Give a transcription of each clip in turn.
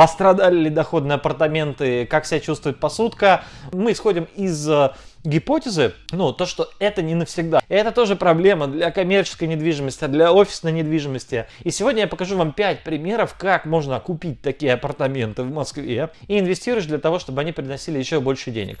пострадали ли доходные апартаменты, как себя чувствует посудка. Мы исходим из э, гипотезы, ну, то, что это не навсегда. Это тоже проблема для коммерческой недвижимости, для офисной недвижимости. И сегодня я покажу вам 5 примеров, как можно купить такие апартаменты в Москве и инвестируешь для того, чтобы они приносили еще больше денег.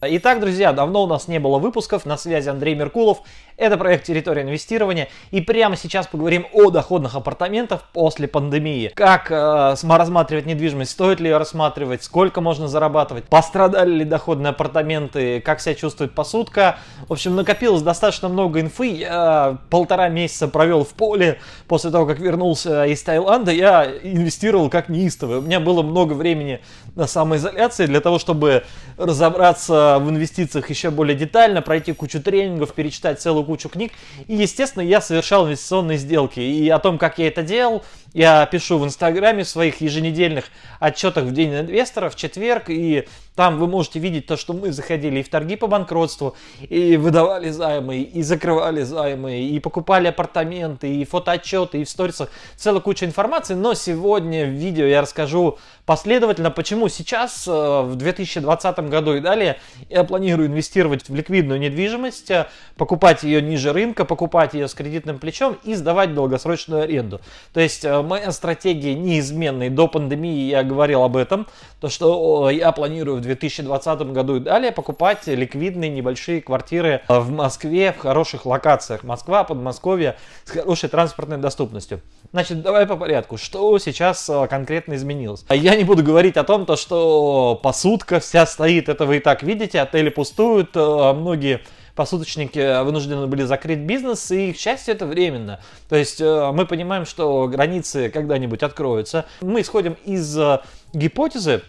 Итак, друзья, давно у нас не было выпусков, на связи Андрей Меркулов, это проект «Территория инвестирования» и прямо сейчас поговорим о доходных апартаментах после пандемии. Как э, рассматривать недвижимость, стоит ли ее рассматривать, сколько можно зарабатывать, пострадали ли доходные апартаменты, как себя чувствует посудка. В общем, накопилось достаточно много инфы, я полтора месяца провел в поле. После того, как вернулся из Таиланда, я инвестировал как неистовый. У меня было много времени на самоизоляции для того, чтобы разобраться в инвестициях еще более детально, пройти кучу тренингов, перечитать целую кучу книг. И, естественно, я совершал инвестиционные сделки. И о том, как я это делал, я пишу в Инстаграме в своих еженедельных отчетах в День инвестора в четверг. И там вы можете видеть то, что мы заходили и в торги по банкротству, и выдавали займы, и закрывали займы, и покупали апартаменты, и фотоотчеты, и в сторисах целая куча информации. Но сегодня в видео я расскажу последовательно, почему сейчас, э, в 2020 году и далее, я планирую инвестировать в ликвидную недвижимость, э, покупать ее ниже рынка, покупать ее с кредитным плечом и сдавать долгосрочную аренду. То есть э, моя стратегия неизменная. До пандемии я говорил об этом, то что я планирую в 2020 году и далее покупать ликвидные небольшие квартиры в Москве в хороших локациях. Москва, Подмосковье с хорошей транспортной доступностью. Значит, давай по порядку. Что сейчас э, конкретно изменилось? Я не буду говорить о том, то, что посудка вся стоит. Это вы и так видите. Отели пустуют. Э, многие посудочники вынуждены были закрыть бизнес, и, к счастью, это временно. То есть э, мы понимаем, что границы когда-нибудь откроются. Мы исходим из гипотезы,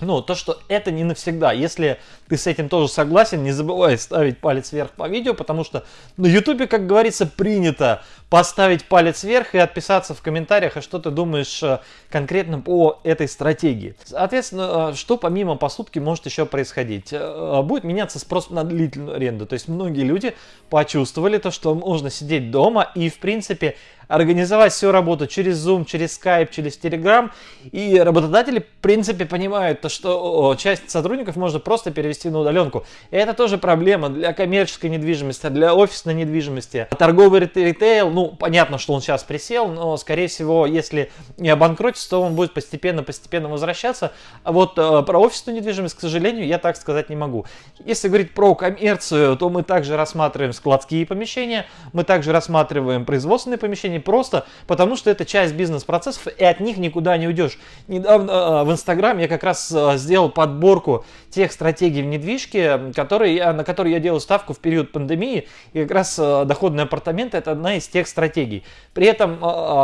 ну, то, что это не навсегда. Если ты с этим тоже согласен, не забывай ставить палец вверх по видео, потому что на ютубе, как говорится, принято поставить палец вверх и отписаться в комментариях, а что ты думаешь э, конкретно по этой стратегии. Соответственно, э, что помимо посудки может еще происходить? Э, будет меняться спрос на длительную аренду. То есть многие люди почувствовали то, что можно сидеть дома и, в принципе, организовать всю работу через Zoom, через Skype, через Telegram. И работодатели, в принципе, понимают, то, что часть сотрудников можно просто перевести на удаленку. И это тоже проблема для коммерческой недвижимости, для офисной недвижимости. Торговый ритейл, ну, понятно, что он сейчас присел, но, скорее всего, если не обанкротится, то он будет постепенно-постепенно возвращаться. А вот э, про офисную недвижимость, к сожалению, я так сказать не могу. Если говорить про коммерцию, то мы также рассматриваем складские помещения, мы также рассматриваем производственные помещения, не просто потому, что это часть бизнес-процессов, и от них никуда не уйдешь. Недавно э, в Инстаграм я как раз э, сделал подборку тех стратегий в недвижке, которые я, на которые я делал ставку в период пандемии, и как раз доходные апартаменты это одна из тех стратегий. При этом,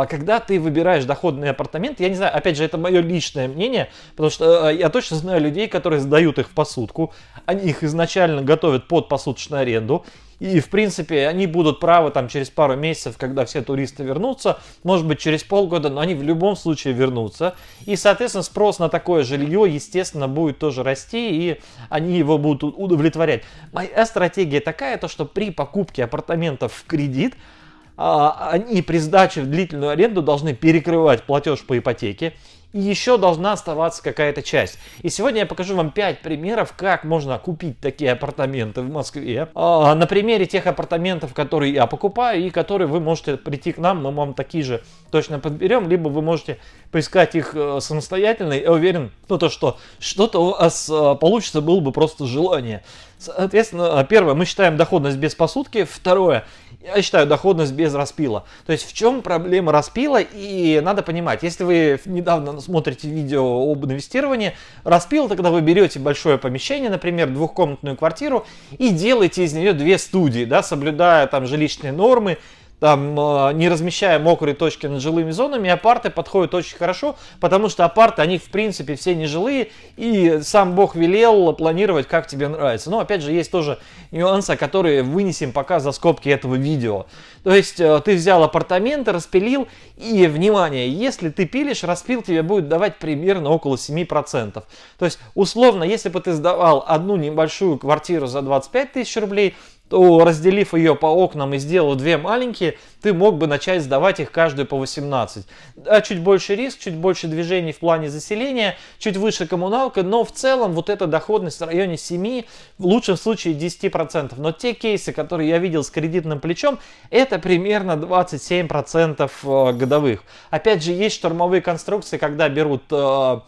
когда ты выбираешь доходные апартаменты, я не знаю, опять же, это мое личное мнение, потому что я точно знаю людей, которые сдают их в посудку, они их изначально готовят под посудочную аренду, и, в принципе, они будут правы там через пару месяцев, когда все туристы вернутся, может быть, через полгода, но они в любом случае вернутся. И, соответственно, спрос на такое жилье, естественно, будет тоже расти, и они его будут удовлетворять. Моя стратегия такая, то что при покупке апартаментов в кредит, а, они при сдаче в длительную аренду должны перекрывать платеж по ипотеке и еще должна оставаться какая-то часть. И сегодня я покажу вам 5 примеров, как можно купить такие апартаменты в Москве. А, на примере тех апартаментов, которые я покупаю и которые вы можете прийти к нам, мы вам такие же точно подберем, либо вы можете поискать их э, самостоятельно. Я уверен, ну то, что что-то у вас э, получится, было бы просто желание. Соответственно, первое, мы считаем доходность без посудки. Второе, я считаю доходность без распила. То есть в чем проблема распила? И надо понимать, если вы недавно смотрите видео об инвестировании, распил, тогда вы берете большое помещение, например, двухкомнатную квартиру и делаете из нее две студии, да, соблюдая там жилищные нормы, там, а, не размещая мокрые точки над жилыми зонами, апарты подходят очень хорошо, потому что апарты, они в принципе все нежилые, и сам Бог велел планировать, как тебе нравится. Но опять же, есть тоже нюансы, которые вынесем пока за скобки этого видео. То есть, э, ты взял апартаменты, распилил, и, внимание, если ты пилишь, распил тебе будет давать примерно около 7%. То есть, условно, если бы ты сдавал одну небольшую квартиру за 25 тысяч рублей, то разделив ее по окнам и сделав две маленькие, ты мог бы начать сдавать их каждую по 18. А чуть больше риск, чуть больше движений в плане заселения, чуть выше коммуналка, но в целом вот эта доходность в районе 7, в лучшем случае 10%. Но те кейсы, которые я видел с кредитным плечом, это примерно 27% э, годовых. Опять же, есть штурмовые конструкции, когда берут э,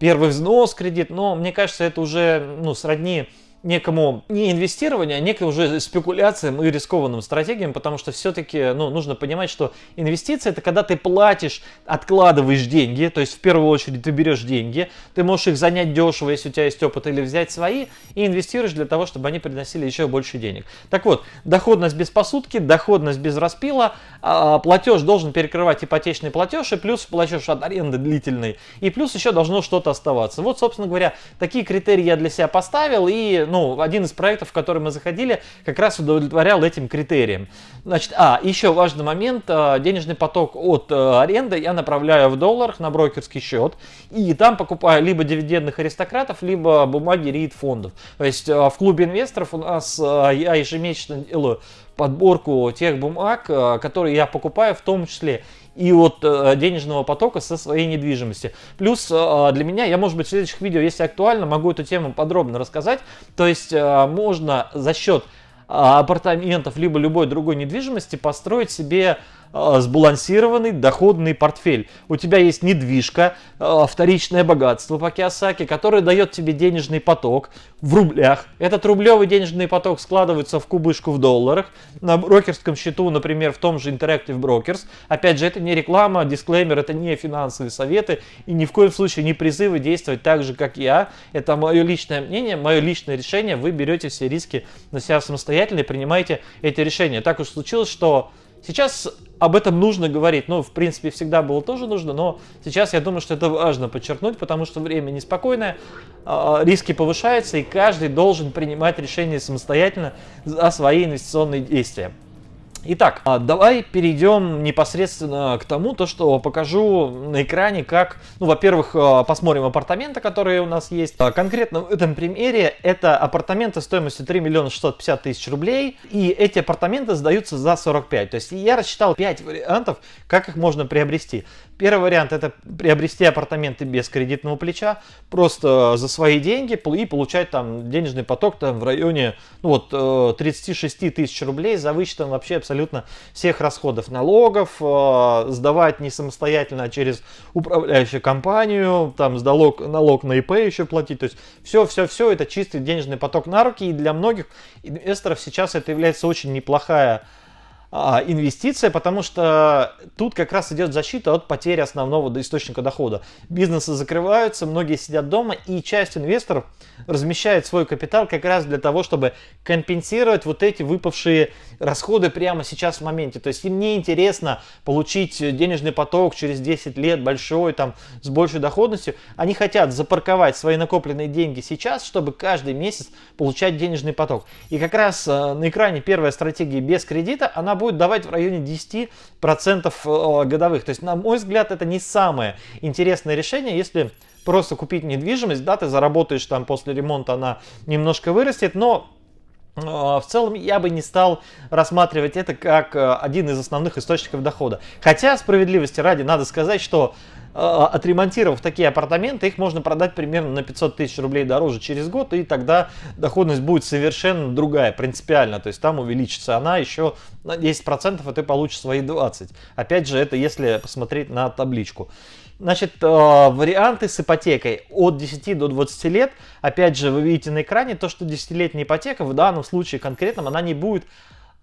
первый взнос кредит, но мне кажется, это уже ну, сродни некому не инвестированию, а некой уже спекуляциям и рискованным стратегиям, потому что все-таки ну, нужно понимать, что инвестиции это когда ты платишь, откладываешь деньги, то есть в первую очередь ты берешь деньги, ты можешь их занять дешево, если у тебя есть опыт, или взять свои, и инвестируешь для того, чтобы они приносили еще больше денег. Так вот, доходность без посудки, доходность без распила, а, платеж должен перекрывать ипотечный платеж, и плюс платеж от аренды длительный, и плюс еще должно что-то оставаться. Вот, собственно говоря, такие критерии я для себя поставил, и ну, один из проектов, в который мы заходили, как раз удовлетворял этим критериям. Значит, а, еще важный момент, а, денежный поток от а, аренды я направляю в долларах на брокерский счет, и там покупаю либо дивидендных аристократов, либо бумаги рит фондов. То есть а, в клубе инвесторов у нас я ежемесячно делаю подборку тех бумаг, которые я покупаю в том числе и от э, денежного потока со своей недвижимости. Плюс э, для меня, я может быть в следующих видео, если актуально, могу эту тему подробно рассказать. То есть э, можно за счет апартаментов либо любой другой недвижимости построить себе сбалансированный доходный портфель. У тебя есть недвижка, а, вторичное богатство по Киосаки, которое дает тебе денежный поток в рублях. Этот рублевый денежный поток складывается в кубышку в долларах. На брокерском счету, например, в том же Interactive Brokers. Опять же, это не реклама, дисклеймер, это не финансовые советы и ни в коем случае не призывы действовать так же, как я. Это мое личное мнение, мое личное решение. Вы берете все риски на себя самостоятельно и принимаете эти решения. Так уж случилось, что Сейчас об этом нужно говорить. Ну, в принципе, всегда было тоже нужно, но сейчас я думаю, что это важно подчеркнуть, потому что время неспокойное, а, риски повышаются, и каждый должен принимать решения самостоятельно за свои инвестиционные действия. Итак, а, давай перейдем непосредственно к тому, то, что покажу на экране, как, ну, во-первых, а, посмотрим апартаменты, которые у нас есть. А, конкретно в этом примере это апартаменты стоимостью 3 миллиона 650 тысяч рублей, и эти апартаменты сдаются за 45. То есть я рассчитал 5 вариантов, как их можно приобрести. Первый вариант это приобрести апартаменты без кредитного плеча, просто за свои деньги и получать там денежный поток там в районе ну, вот, 36 э, тысяч рублей за вычетом вообще абсолютно всех расходов налогов, э, сдавать не самостоятельно, а через управляющую компанию, там налог, налог на ИП еще платить, то есть все-все-все это чистый денежный поток на руки. И для многих инвесторов сейчас это является очень неплохая инвестиция, потому что тут как раз идет защита от потери основного источника дохода. Бизнесы закрываются, многие сидят дома, и часть инвесторов размещает свой капитал как раз для того, чтобы компенсировать вот эти выпавшие расходы прямо сейчас в моменте. То есть им не интересно получить денежный поток через 10 лет большой, там, с большей доходностью. Они хотят запарковать свои накопленные деньги сейчас, чтобы каждый месяц получать денежный поток. И как раз э, на экране первая стратегия без кредита, она будет будет давать в районе 10% э, годовых. То есть, на мой взгляд, это не самое интересное решение, если просто купить недвижимость, да, ты заработаешь там после ремонта, она немножко вырастет, но в целом я бы не стал рассматривать это как э, один из основных источников дохода. Хотя, справедливости ради, надо сказать, что а, отремонтировав такие апартаменты, их можно продать примерно на 500 тысяч рублей дороже через год, и тогда доходность будет совершенно другая, принципиально. То есть там увеличится она еще на 10%, и ты получишь свои 20. Опять же, это если посмотреть на табличку. Значит, а, варианты с ипотекой от 10 до 20 лет. Опять же, вы видите на экране то, что 10-летняя ипотека в данном случае конкретном, она не будет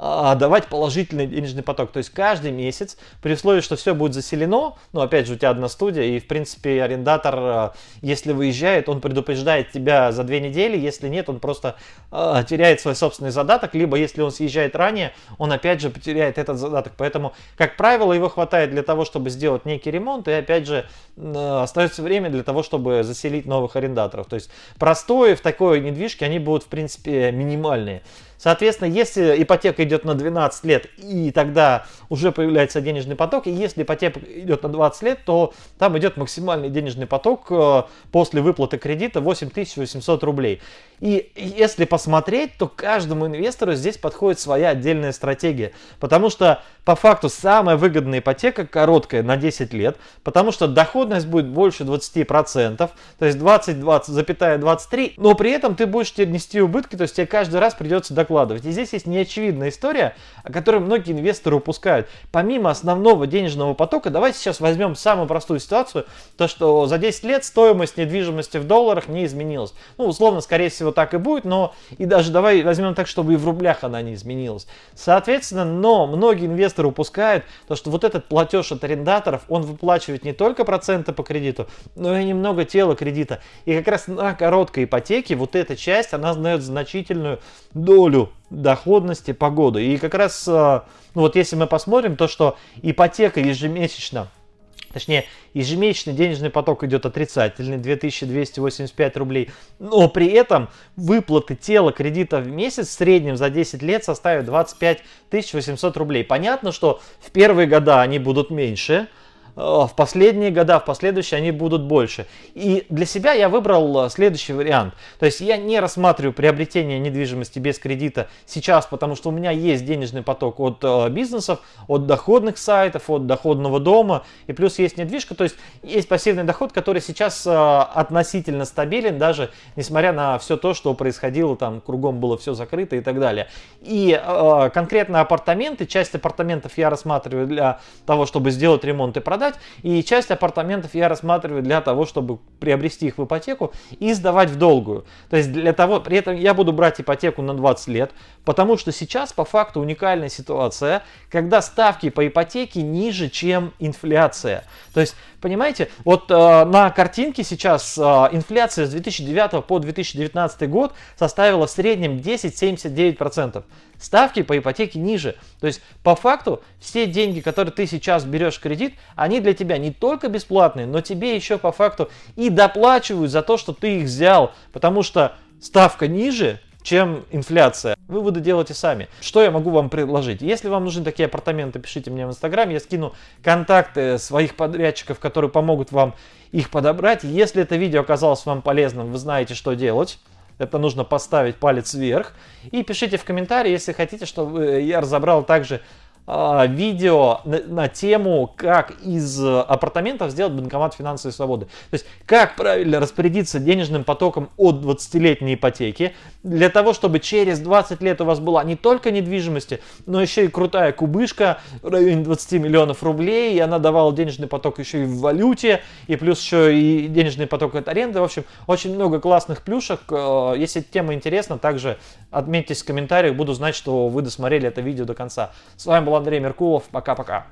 давать положительный денежный поток. То есть каждый месяц, при условии, что все будет заселено, ну опять же у тебя одна студия, и в принципе арендатор, а, если выезжает, он предупреждает тебя за две недели, если нет, он просто э, теряет свой собственный задаток, либо если он съезжает ранее, он опять же потеряет этот задаток. Поэтому, как правило, его хватает для того, чтобы сделать некий ремонт, и опять же э, остается время для того, чтобы заселить новых арендаторов. То есть простое в такой недвижке, они будут в принципе минимальные. Соответственно, если ипотека идет на 12 лет, и тогда уже появляется денежный поток, и если ипотека идет на 20 лет, то там идет максимальный денежный поток э, после выплаты кредита 8800 рублей. И если посмотреть, то каждому инвестору здесь подходит своя отдельная стратегия. Потому что по факту самая выгодная ипотека короткая на 10 лет, потому что доходность будет больше 20%, то есть 20, 20, запятая 23, но при этом ты будешь нести убытки, то есть тебе каждый раз придется докладывать. И здесь есть неочевидная история, о которой многие инвесторы упускают. Помимо основного денежного потока, давайте сейчас возьмем самую простую ситуацию, то что за 10 лет стоимость недвижимости в долларах не изменилась. Ну, условно, скорее всего, так и будет, но и даже давай возьмем так, чтобы и в рублях она не изменилась. Соответственно, но многие инвесторы упускают то, что вот этот платеж от арендаторов, он выплачивает не только проценты по кредиту, но и немного тела кредита. И как раз на короткой ипотеке вот эта часть, она знает значительную долю доходности по году. И как раз, э, ну вот если мы посмотрим, то что ипотека ежемесячно Точнее, ежемесячный денежный поток идет отрицательный, 2285 рублей. Но при этом выплаты тела кредита в месяц в среднем за 10 лет составят 25 800 рублей. Понятно, что в первые года они будут меньше, в последние года, в последующие они будут больше. И для себя я выбрал э, следующий вариант. То есть я не рассматриваю приобретение недвижимости без кредита сейчас, потому что у меня есть денежный поток от э, бизнесов, от доходных сайтов, от доходного дома, и плюс есть недвижка, то есть есть пассивный доход, который сейчас относительно стабилен, даже несмотря на все то, что происходило, там кругом было все закрыто и так далее. И конкретно апартаменты, часть апартаментов я рассматриваю для того, чтобы сделать ремонт и продать, продать. И часть апартаментов я рассматриваю для того, чтобы приобрести их в ипотеку и сдавать в долгую. То есть для того, при этом я буду брать ипотеку на 20 лет, потому что сейчас по факту уникальная ситуация, когда ставки по ипотеке ниже, чем инфляция. То есть, понимаете, вот э, на картинке сейчас э, инфляция с 2009 по 2019 год составила в среднем 10,79%. Ставки по ипотеке ниже. То есть, по факту, все деньги, которые ты сейчас берешь в кредит, они для тебя не только бесплатные, но тебе еще по факту и доплачивают за то, что ты их взял. Потому что ставка ниже, чем инфляция. Выводы делайте сами. Что я могу вам предложить? Если вам нужны такие апартаменты, пишите мне в Инстаграм. Я скину контакты своих подрядчиков, которые помогут вам их подобрать. Если это видео оказалось вам полезным, вы знаете, что делать. Это нужно поставить палец вверх. И пишите в комментарии, если хотите, чтобы я разобрал также видео на, на тему, как из апартаментов сделать банкомат финансовой свободы. То есть, как правильно распорядиться денежным потоком от 20-летней ипотеки, для того, чтобы через 20 лет у вас была не только недвижимость, но еще и крутая кубышка в районе 20 миллионов рублей, и она давала денежный поток еще и в валюте, и плюс еще и денежный поток от аренды. В общем, очень много классных плюшек. Э, если тема интересна, также отметьтесь в комментариях, буду знать, что вы досмотрели это видео до конца. С вами был Андрей Меркулов. Пока-пока.